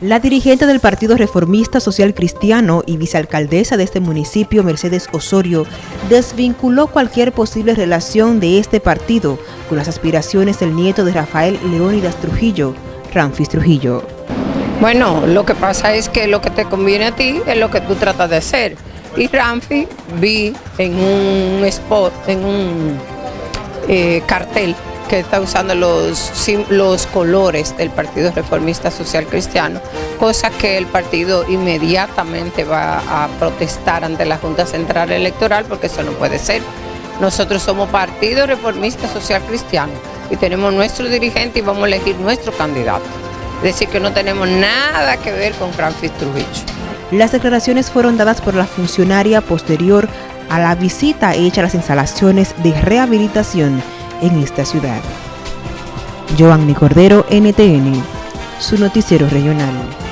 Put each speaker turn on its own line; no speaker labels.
La dirigente del Partido Reformista Social Cristiano y vicealcaldesa de este municipio, Mercedes Osorio, desvinculó cualquier posible relación de este partido con las aspiraciones del nieto de Rafael Leónidas Trujillo, Ramfis Trujillo.
Bueno, lo que pasa es que lo que te conviene a ti es lo que tú tratas de hacer. Y Ramfis vi en un spot, en un eh, cartel que está usando los, los colores del Partido Reformista Social Cristiano, cosa que el partido inmediatamente va a protestar ante la Junta Central Electoral porque eso no puede ser. Nosotros somos Partido Reformista Social Cristiano y tenemos nuestro dirigente y vamos a elegir nuestro candidato. Es decir, que no tenemos nada que ver con Francis Trujillo.
Las declaraciones fueron dadas por la funcionaria posterior a la visita hecha a las instalaciones de rehabilitación en esta ciudad. Giovanni Cordero, NTN, su noticiero regional.